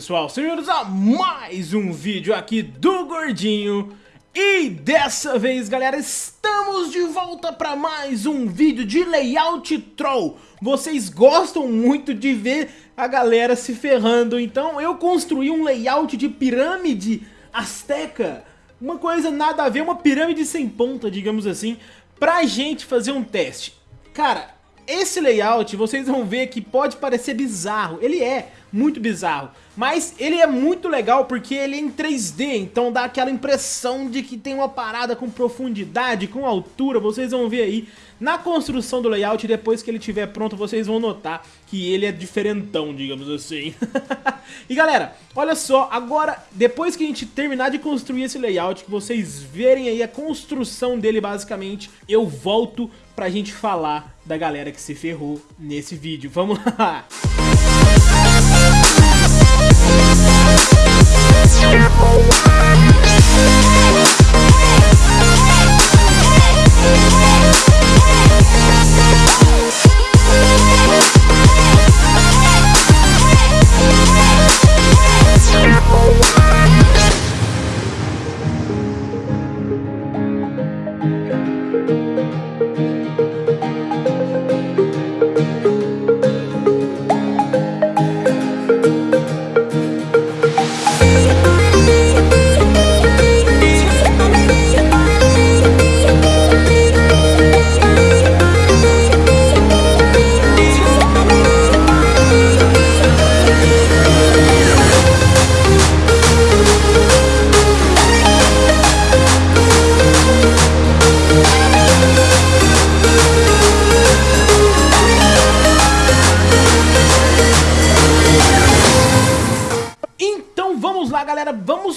pessoal, sejam a mais um vídeo aqui do Gordinho. E dessa vez galera, estamos de volta para mais um vídeo de layout troll. Vocês gostam muito de ver a galera se ferrando, então eu construí um layout de pirâmide azteca. Uma coisa nada a ver, uma pirâmide sem ponta, digamos assim Pra gente fazer um teste. Cara, esse layout vocês vão ver que pode parecer bizarro, ele é muito bizarro. Mas ele é muito legal porque ele é em 3D, então dá aquela impressão de que tem uma parada com profundidade, com altura, vocês vão ver aí. Na construção do layout, depois que ele estiver pronto, vocês vão notar que ele é diferentão, digamos assim. e galera, olha só, agora, depois que a gente terminar de construir esse layout, que vocês verem aí a construção dele basicamente, eu volto pra gente falar da galera que se ferrou nesse vídeo. Vamos lá!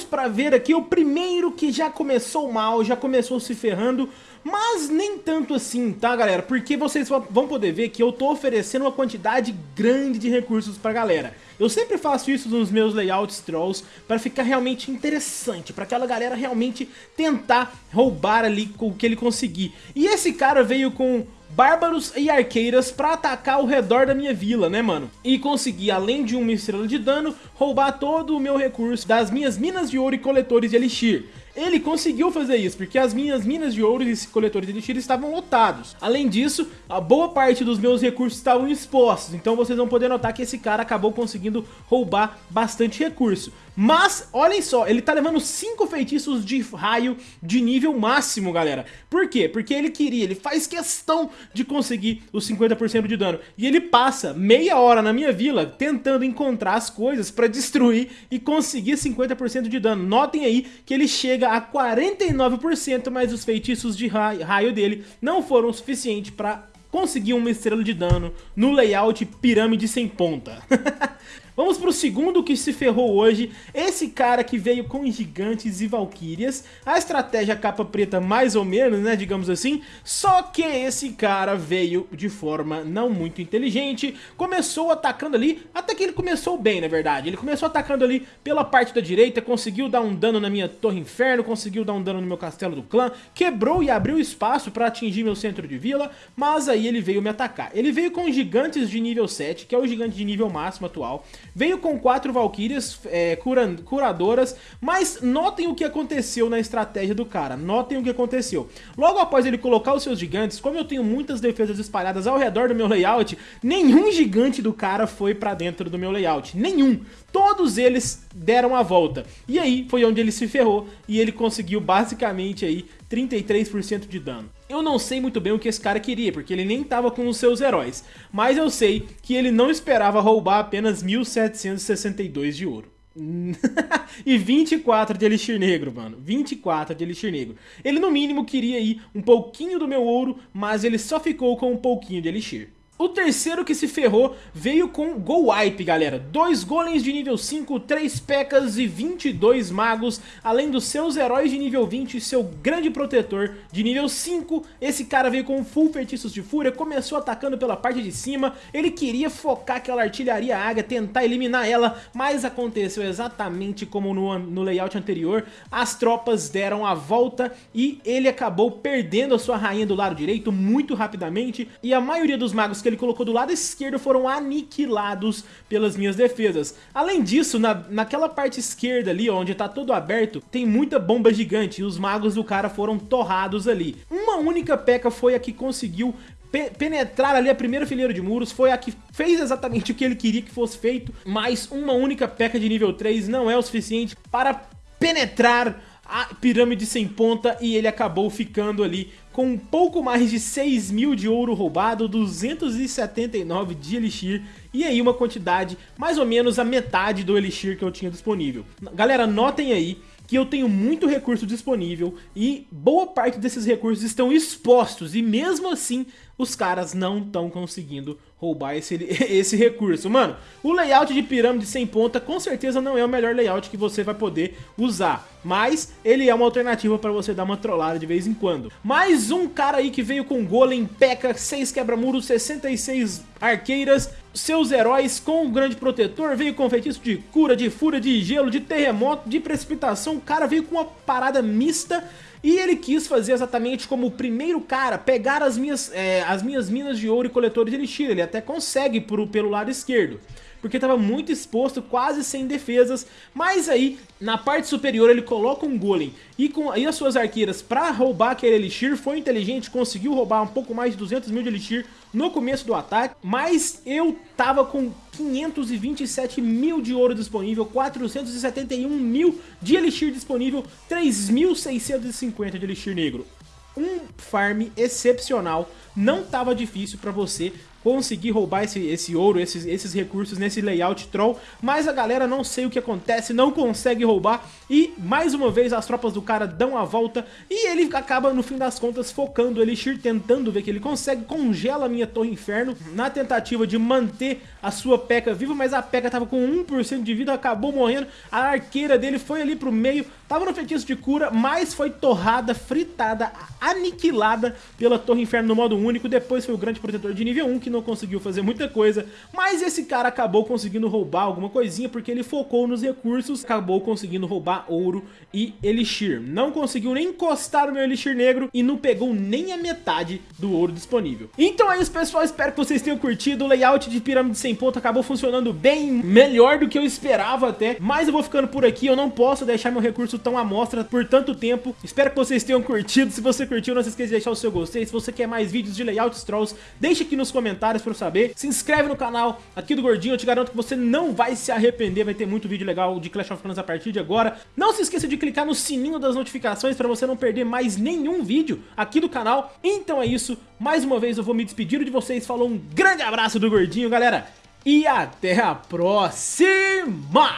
Pra ver aqui o primeiro que já começou mal, já começou se ferrando, mas nem tanto assim, tá galera? Porque vocês vão poder ver que eu tô oferecendo uma quantidade grande de recursos pra galera. Eu sempre faço isso nos meus layouts trolls para ficar realmente interessante, para aquela galera realmente tentar roubar ali o que ele conseguir. E esse cara veio com bárbaros e arqueiras pra atacar ao redor da minha vila, né, mano? E conseguir, além de uma estrela de dano, roubar todo o meu recurso das minhas minas de ouro e coletores de elixir. Ele conseguiu fazer isso, porque as minhas minas de ouro e coletores de elixir estavam lotados. Além disso, a boa parte dos meus recursos estavam expostos, então vocês vão poder notar que esse cara acabou conseguindo roubar bastante recurso. Mas, olhem só, ele tá levando 5 feitiços de raio de nível máximo, galera. Por quê? Porque ele queria, ele faz questão de conseguir os 50% de dano. E ele passa meia hora na minha vila tentando encontrar as coisas pra destruir e conseguir 50% de dano. Notem aí que ele chega a 49%, mas os feitiços de raio dele não foram suficientes pra conseguir uma estrela de dano no layout pirâmide sem ponta. Vamos pro segundo que se ferrou hoje, esse cara que veio com gigantes e valquírias, a estratégia capa preta mais ou menos, né, digamos assim, só que esse cara veio de forma não muito inteligente, começou atacando ali, até que ele começou bem na verdade, ele começou atacando ali pela parte da direita, conseguiu dar um dano na minha torre inferno, conseguiu dar um dano no meu castelo do clã, quebrou e abriu espaço para atingir meu centro de vila, mas aí ele veio me atacar. Ele veio com gigantes de nível 7, que é o gigante de nível máximo atual, Veio com quatro Valkyrias é, curadoras, mas notem o que aconteceu na estratégia do cara, notem o que aconteceu. Logo após ele colocar os seus gigantes, como eu tenho muitas defesas espalhadas ao redor do meu layout, nenhum gigante do cara foi pra dentro do meu layout, nenhum. Todos eles deram a volta. E aí foi onde ele se ferrou e ele conseguiu basicamente aí 33% de dano. Eu não sei muito bem o que esse cara queria, porque ele nem estava com os seus heróis, mas eu sei que ele não esperava roubar apenas 1762 de ouro. e 24 de Elixir Negro, mano. 24 de Elixir Negro. Ele no mínimo queria ir um pouquinho do meu ouro, mas ele só ficou com um pouquinho de Elixir. O terceiro que se ferrou veio com Go Wipe, galera. Dois golems de nível 5, 3 pecas e 22 magos, além dos seus heróis de nível 20 e seu grande protetor de nível 5. Esse cara veio com full feitiços de fúria, começou atacando pela parte de cima. Ele queria focar aquela artilharia águia, tentar eliminar ela, mas aconteceu exatamente como no, no layout anterior. As tropas deram a volta e ele acabou perdendo a sua rainha do lado direito muito rapidamente. E a maioria dos magos que ele ele colocou do lado esquerdo foram aniquilados pelas minhas defesas. Além disso, na, naquela parte esquerda ali, onde tá todo aberto, tem muita bomba gigante e os magos do cara foram torrados ali. Uma única peca foi a que conseguiu pe penetrar ali a primeira fileira de muros, foi a que fez exatamente o que ele queria que fosse feito, mas uma única peca de nível 3 não é o suficiente para penetrar a pirâmide sem ponta e ele acabou ficando ali com um pouco mais de 6 mil de ouro roubado, 279 de Elixir e aí uma quantidade mais ou menos a metade do Elixir que eu tinha disponível. Galera, notem aí que eu tenho muito recurso disponível e boa parte desses recursos estão expostos e mesmo assim os caras não estão conseguindo roubar esse, esse recurso. Mano, o layout de pirâmide sem ponta com certeza não é o melhor layout que você vai poder usar, mas ele é uma alternativa para você dar uma trollada de vez em quando. Mais um cara aí que veio com golem, peca, 6 quebra-muros, 66 arqueiras, seus heróis com o grande protetor, veio com feitiço de cura, de fúria, de gelo, de terremoto, de precipitação, o cara veio com uma parada mista e ele quis fazer exatamente como o primeiro cara, pegar as minhas, é, as minhas minas de ouro e coletores de elixir. Ele até consegue por, pelo lado esquerdo porque estava muito exposto, quase sem defesas, mas aí na parte superior ele coloca um golem. E, com, e as suas arqueiras para roubar aquele elixir, foi inteligente, conseguiu roubar um pouco mais de 200 mil de elixir no começo do ataque, mas eu tava com 527 mil de ouro disponível, 471 mil de elixir disponível, 3.650 de elixir negro. Um farm excepcional, não estava difícil para você conseguir roubar esse, esse ouro, esses, esses recursos nesse layout troll, mas a galera não sei o que acontece, não consegue roubar. E mais uma vez as tropas do cara dão a volta. E ele acaba no fim das contas focando o Elixir, tentando ver que ele consegue, congela a minha Torre Inferno na tentativa de manter a sua P.E.K.K.A viva, mas a P.E.K.K.A tava com 1% de vida, acabou morrendo, a arqueira dele foi ali pro meio, tava no feitiço de cura, mas foi torrada, fritada, aniquilada pela Torre Inferno no modo único, depois foi o grande protetor de nível 1 que não conseguiu fazer muita coisa, mas esse cara acabou conseguindo roubar alguma coisinha porque ele focou nos recursos, acabou conseguindo roubar ouro e elixir. Não conseguiu nem encostar no meu elixir negro e não pegou nem a metade do ouro disponível. Então é isso pessoal, espero que vocês tenham curtido, o layout de pirâmide sem ponta acabou funcionando bem melhor do que eu esperava até, mas eu vou ficando por aqui, eu não posso deixar meu recurso tão à mostra por tanto tempo, espero que vocês tenham curtido, se você curtiu não se esqueça de deixar o seu gostei, se você quer mais vídeos de layouts trolls, deixe aqui nos comentários pra eu saber. Se inscreve no canal aqui do Gordinho, eu te garanto que você não vai se arrepender, vai ter muito vídeo legal de Clash of Clans a partir de agora. Não se esqueça de clicar no sininho das notificações pra você não perder mais nenhum vídeo aqui do canal. Então é isso, mais uma vez eu vou me despedir de vocês, falou um grande abraço do Gordinho, galera, e até a próxima!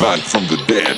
back from the dead.